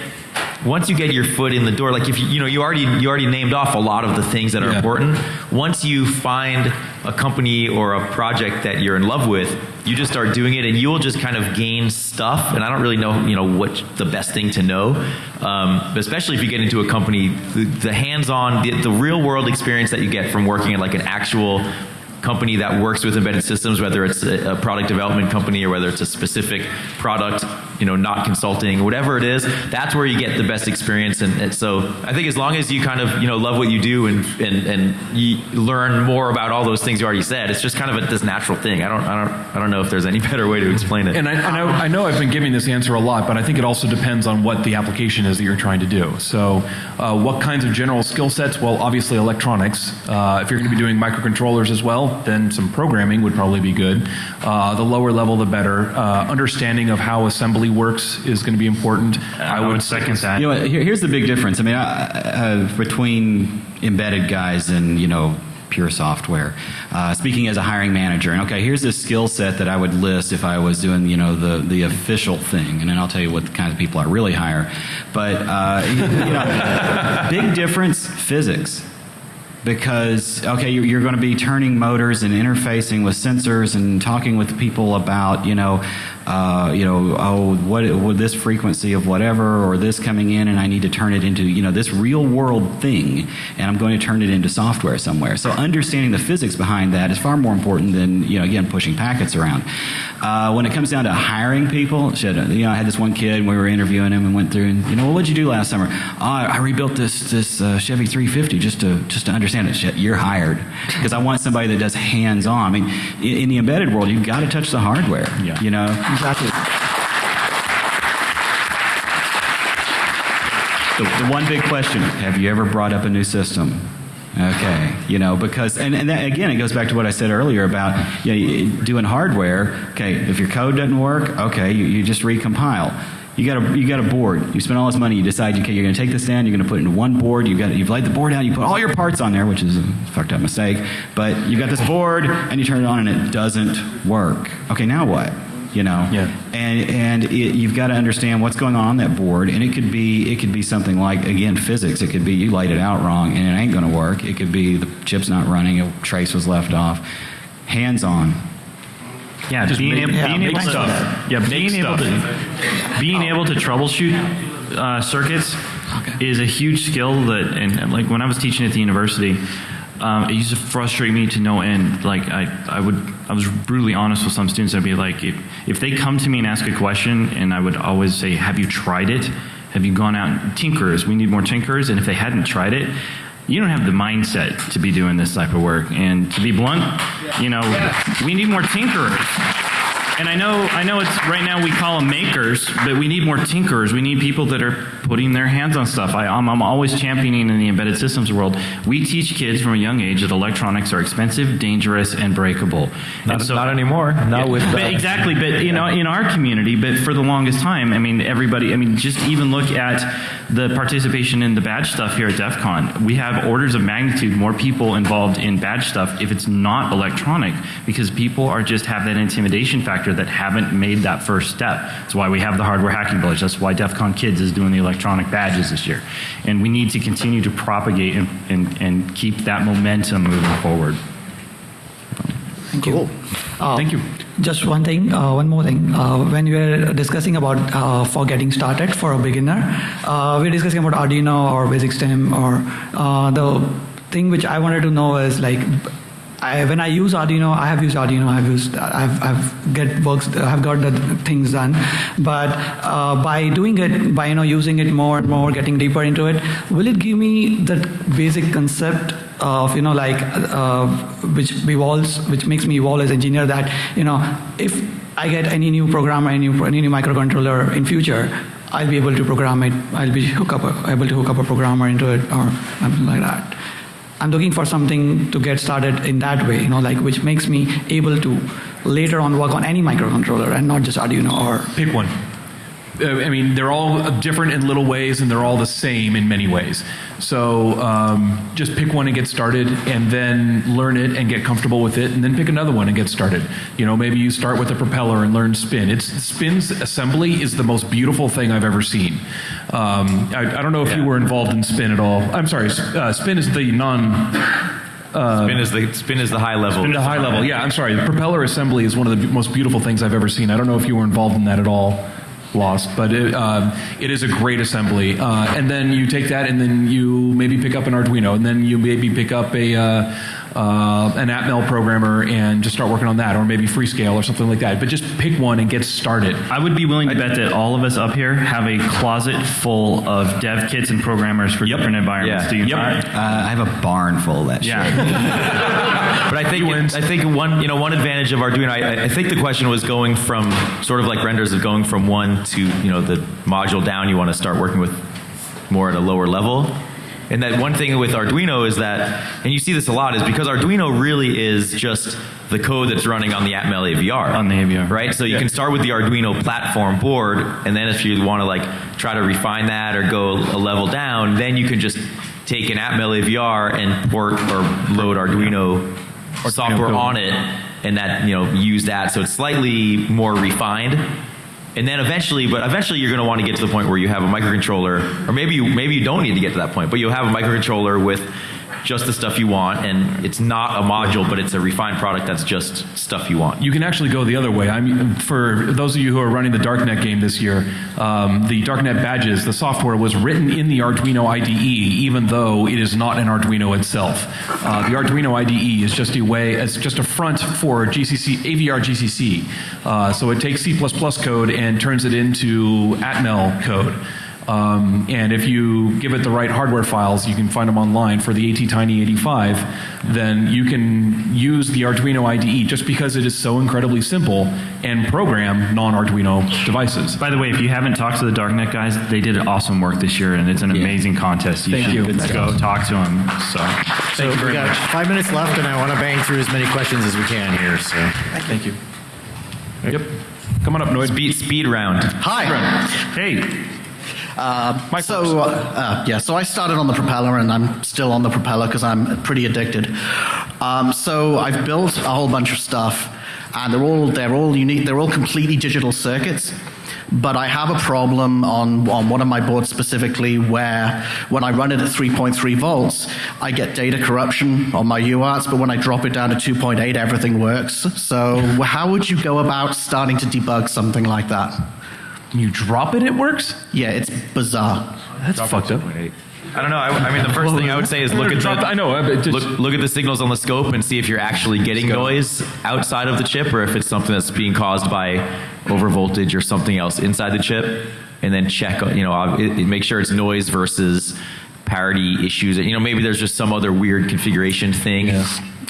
Once you get your foot in the door, like if you, you know, you already you already named off a lot of the things that are Yeah. important. Once you find a company or a project that you're in love with, you just start doing it, and you will just kind of gain stuff. And I don't really know, you know, what the best thing to know, um, but especially if you get into a company, the, the hands-on, the, the real-world experience that you get from working at like an actual company that works with embedded systems, whether it's a, a product development company or whether it's a specific product you know, not consulting, whatever it is, that's where you get the best experience. And, and so I think as long as you kind of, you know, love what you do and, and, and you learn more about all those things you already said, it's just kind of a, this natural thing. I don't, I don't, I don't know if there's any *laughs* better way to explain it. And I, I, know, I know I've been giving this answer a lot, but I think it also depends on what the application is that you're trying to do. So, uh, what kinds of general skill sets? Well, obviously electronics. Uh, if you're going to be doing microcontrollers as well, then some programming would probably be good. Uh, the lower level, the better. Uh, understanding of how assembly works is going to be important. I would second that. You know, here, here's the big difference. I mean, uh, uh, between embedded guys and you know pure software. Uh, speaking as a hiring manager, and okay, here's a skill set that I would list if I was doing you know the the official thing, and then I'll tell you what kind of people I really hire. But uh, *laughs* you know, big difference: physics because okay you're, you're, going to be turning motors and interfacing with sensors and talking with people about you know uh, you know oh what would this frequency of whatever or this coming in and I need to turn it into you know this real world thing and I'm going to turn it into software somewhere so understanding the physics behind that is far more important than you know again pushing packets around uh, when it comes down to hiring people shit, you know I had this one kid and we were interviewing him and went through and you know what did you do last summer oh, I rebuilt this this uh, Chevy 350 just to just to understand it. You're hired because I want somebody that does hands on. I mean, in, in the embedded world, you've got to touch the hardware. Yeah. You know exactly. The, the one big question: Have you ever brought up a new system? Okay, you know, because, and, and that, again, it goes back to what I said earlier about you know, doing hardware. Okay, if your code doesn't work, okay, you, you just recompile you got a you got a board. You spend all this money. You decide, okay, you're going to take this down. You're going to put it into one board. You've got you've laid the board down. You put all your parts on there, which is a fucked up mistake. But you've got this board, and you turn it on, and it doesn't work. Okay, now what? You know, yeah. and and it, you've got to understand what's going on on that board, and it could be it could be something like again physics. It could be you laid it out wrong, and it ain't going to work. It could be the chip's not running, a trace was left off. Hands on, yeah, Just being, make- able, yeah, being make able stuff. to yeah, Make being able to being able to troubleshoot uh, circuits is a huge skill that and like when I was teaching at the university. Um, it used to frustrate me to no end. Like I, I would, I was brutally honest with some students. I'd be like, if, if they come to me and ask a question, and I would always say, "Have you tried it? Have you gone out tinkerers? We need more tinkerers." And if they hadn't tried it, you don't have the mindset to be doing this type of work. And to be blunt, you know, we need more tinkerers. And I know, I know it's right now we call them makers, but we need more tinkerers. We need people that are putting their hands on stuff. I, am I'm always championing in the embedded systems world. We teach kids from a young age that electronics are expensive, dangerous, and breakable. Not- and not anymore. Not with, but exactly. But you know, in our community, but for the longest time, I mean, everybody. I mean, just even look at the participation in the badge stuff here at DEF CON. We have orders of magnitude more people involved in badge stuff if it's not electronic, because people are just have that intimidation factor that haven't made that first step. That's why we have the hardware hacking village. That's why DEF CON Kids is doing the electronic badges this year, and we need to continue to propagate and and, and keep that momentum moving forward. Thank you. Uh, Thank you. Just one thing, uh, one more thing. Uh, when we were discussing about uh, for getting started for a beginner, uh, we were discussing about Arduino or Basic Stamp or uh, the thing which I wanted to know is like. I, when I use Arduino, I have used Arduino. I've used, I've, I've get works, I've got the things done. But uh, by doing it, by you know using it more and more, getting deeper into it, will it give me the basic concept of you know like uh, which evolves, which makes me evolve as engineer? That you know if I get any new program, any new, any new microcontroller in future, I'll be able to program it. I'll be hook up a, able to hook up a programmer into it or something like that. I'm looking for something to get started in that way, you know, like which makes me able to later on work on any microcontroller and not just Arduino or Pick one. Uh, I mean, they're all different in little ways, and they're all the same in many ways. So um, just pick one and get started, and then learn it and get comfortable with it, and then pick another one and get started. You know, maybe you start with a propeller and learn spin. It's spin's assembly is the most beautiful thing I've ever seen. Um, I, I don't know if you were involved in spin at all. I'm sorry, uh, spin is the non. Uh, spin is the spin is the high level. Spin to high level. Yeah, I'm sorry. The propeller assembly is one of the most beautiful things I've ever seen. I don't know if you were involved in that at all, Lost, but it, uh, it is a great assembly. Uh, and then you take that, and then you maybe pick up an Arduino, and then you maybe pick up a. Uh, uh, an Atmel programmer and just start working on that, or maybe Freescale or something like that. But just pick one and get started. I would be willing to bet that all of us up here have a closet full of dev kits and programmers for different environments. Yeah. Do you Yep. Uh, I have a barn full of that Yeah. shit. *laughs* But I think I think one you know one advantage of Arduino. I, I think the question was going from sort of like renders of going from one to you know the module down. You want to start working with more at a lower level. And that one thing with Arduino is that, and you see this a lot, is because Arduino really is just the code that's running on the Atmel AVR. On the AVR. Right? So you can start with the Arduino platform board, and then if you want to like try to refine that or go a level down, then you can just take an Atmel AVR and port or load Arduino software code. on it, and that you know use that. So it's slightly more refined. And then eventually, but eventually you're going to want to get to the point where you have a microcontroller, or maybe you maybe you don't need to get to that point, but you'll have a microcontroller with just the stuff you want, and it's not a module, but it's a refined product that's just stuff you want. You can actually go the other way. I mean, for those of you who are running the Darknet game this year, um, the Darknet badges, the software was written in the Arduino IDE, even though it is not an Arduino itself. Uh, the Arduino IDE is just a way, it's just a front for GCC, AVR GCC. Uh, so it takes C++ code and turns it into Atmel code. Um, and if you give it the right hardware files, you can find them online for the ATtiny 85, then you can use the Arduino IDE just because it is so incredibly simple and program non-Arduino devices. By the way, if you haven't talked to the Darknet guys, they did awesome work this year, and it's an amazing contest. You Thank should you. go Good stuff. talk to them. So, So thank you we very got much. five minutes left, and I want to bang through as many questions as we can here. So Thank you. Yep. Come on up, Noid. Speed, speed round. Hi. Hey. Uh, so uh, uh, yeah, so I started on the propeller, and I'm still on the propeller because I'm pretty addicted. Um, so I've built a whole bunch of stuff, and they're all they're all unique. They're all completely digital circuits. But I have a problem on, on one of my boards specifically where when I run it at 3.3 volts, I get data corruption on my UARTs, but when I drop it down to 2.8, everything works. So how would you go about starting to debug something like that? You drop it, it works? Yeah, it's bizarre. That's fucked up. I don't know. I, I mean, the first thing I would say is look at Drop- the, I know. just- look, look at the signals on the scope and see if you're actually getting noise outside of the chip or if it's something that's being caused by overvoltage or something else inside the chip. And then check, you know, it, it- make sure it's noise versus parity issues. You know, maybe there's just some other weird configuration thing.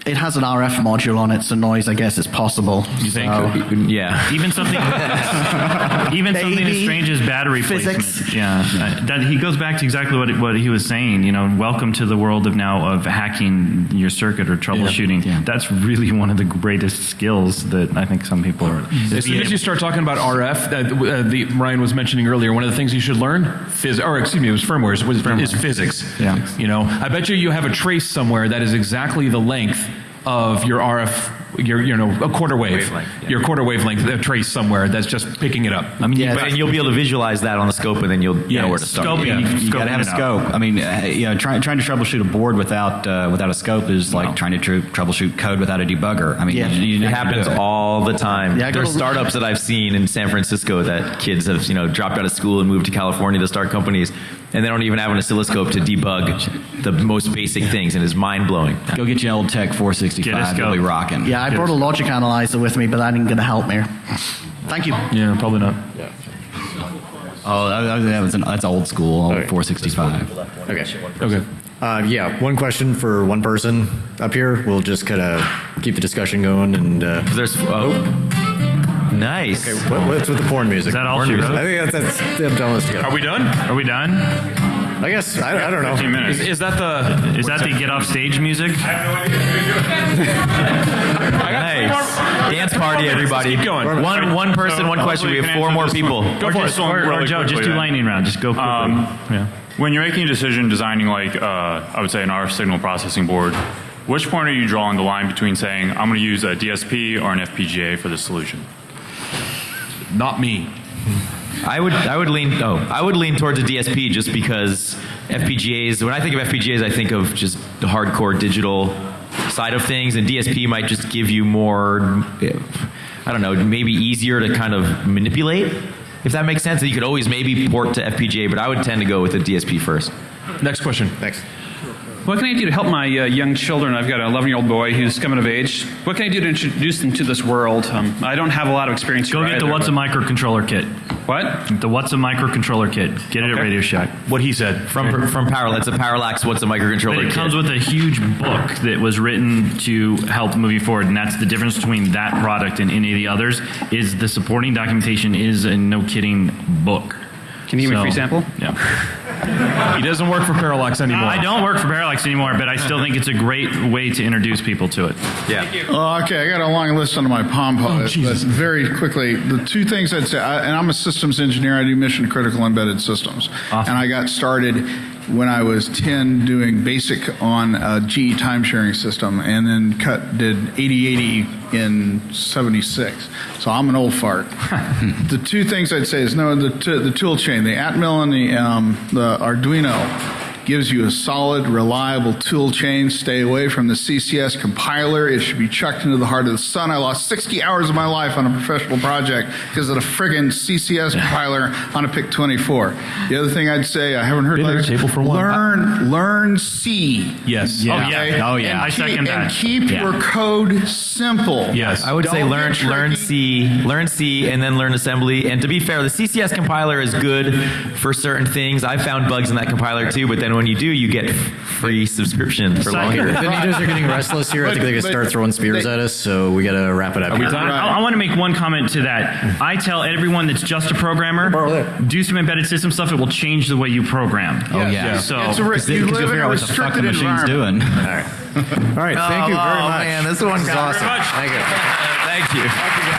It has an RF module on it, so noise, I guess, is possible. You think? So- Yeah. Even something, *laughs* even something as strange as battery Physics. placement. Yeah, uh, that he goes back to exactly what what he was saying. You know, welcome to the world of now of hacking your circuit or troubleshooting. That's really one of the greatest skills that I think some people are. As soon as you start talking about RF, uh, uh, the Ryan was mentioning earlier, one of the things you should learn, phys- or excuse me, it was firmware, is, was, is physics. Yeah. You know, I bet you you have a trace somewhere that is exactly the length of your RF, your you know a quarter wave, Wavelength, yeah. your quarter wavelength a trace somewhere that's just picking it up. I mean, but, and you'll be able to visualize that on the scope, and then you'll yeah, know where to start. Scoping, Yeah, you got to have a scoping it out. scope. I mean, uh, you know, trying trying to troubleshoot a board without uh, without a scope is like trying to tr- troubleshoot code without a debugger. I mean, Yeah. you, you It have to do happens it. all the time. Yeah, I startups that I've seen in San Francisco that kids have, you know, dropped out of school and moved to California to start companies, and they don't even have an oscilloscope to debug the most basic things, and it's mind blowing. Go get your old Tek 465. You'll be rocking. Yeah, I brought a logic analyzer with me, but that ain't going to help me. Thank you. Yeah, probably not. Yeah. Oh, that, that was an, that's old school, old Okay. 465. okay. Okay. Uh, yeah, one question for one person up here. We'll just kind of keep the discussion going. And uh, There's oh, nice. okay, what, what's with the porn music? Is that all porn she music. wrote? I think that's, that's I'm done with Are we done? Are we done? I guess I, I don't know. 15 minutes. Is, is that the? Is that the get off stage music? *laughs* Nice. Dance party, everybody. Keep going. One one person, one question. We have four more people. Go or for just, it. or, or Joe, just do lightning round. Just go quickly. Um, yeah. When you're making a decision designing like uh, I would say an RF signal processing board, which point are you drawing the line between saying I'm going to use a DSP or an FPGA for this solution? Not me. I would I would lean oh I would lean towards a DSP just because FPGAs. When I think of FPGAs, I think of just the hardcore digital side of things, and DSP might just give you more. I don't know, maybe easier to kind of manipulate. If that makes sense, and you could always maybe port to FPGA, but I would tend to go with a DSP first. Next question. Thanks. What can I do to help my uh, young children? I've got an 11 year old boy who's coming of age. What can I do to introduce them to this world? Um, I don't have a lot of experience. Go here get the What's a Microcontroller kit. What? The What's a Microcontroller kit. Get it at Radio Shack. What he said from from Parallax. It's a Parallax. What's a But microcontroller? it kit? comes with a huge book that was written to help move you forward, and that's the difference between that product and any of the others. Is the supporting documentation is a no kidding book. Can you give me a free sample? Yeah. *laughs* He doesn't work for Parallax anymore. I don't work for Parallax anymore, but I still think it's a great way to introduce people to it. Yeah. Oh, okay, I got a long list under my palm oh, pod, but very quickly, the two things I'd say, I, and I'm a systems engineer. I do mission critical embedded systems, and I got started when I was 10 doing basic on a GE time sharing system, and then cut did 8080 in 76. So I'm an old fart. *laughs* the two things I'd say is no, the, t- the tool chain, the Atmel and the, um, the Arduino gives you a solid, reliable tool chain. Stay away from the CCS compiler. It should be chucked into the heart of the sun. I lost 60 hours of my life on a professional project because of the friggin' CCS compiler on a PIC 24. The other thing I'd say, I haven't heard Been letters. table for one. Learn, uh, learn C. Yes. Yeah. Oh, yeah. Oh, yeah. I And keep, second that. And keep Yeah. your code simple. Yes. I would say Don't learn learn. C, learn C, and then learn assembly. And to be fair, the CCS compiler is good for certain things. I found bugs in that compiler too, but then when you do, you get free subscription for longer. The Nitos are getting restless here. I think they're going to start throwing spears at us, so we got to wrap it up. here. I, want to make one comment to that. I tell everyone that's just a programmer, do some embedded system stuff. It will change the way you program. Oh, yeah. So It's a, Because you you'll live in figure a out what the fuck the restricted machine's environment. doing. All right. *laughs* All right. Thank you very oh, much. man, this one was Thank you awesome. *laughs* Thank you. Thank you.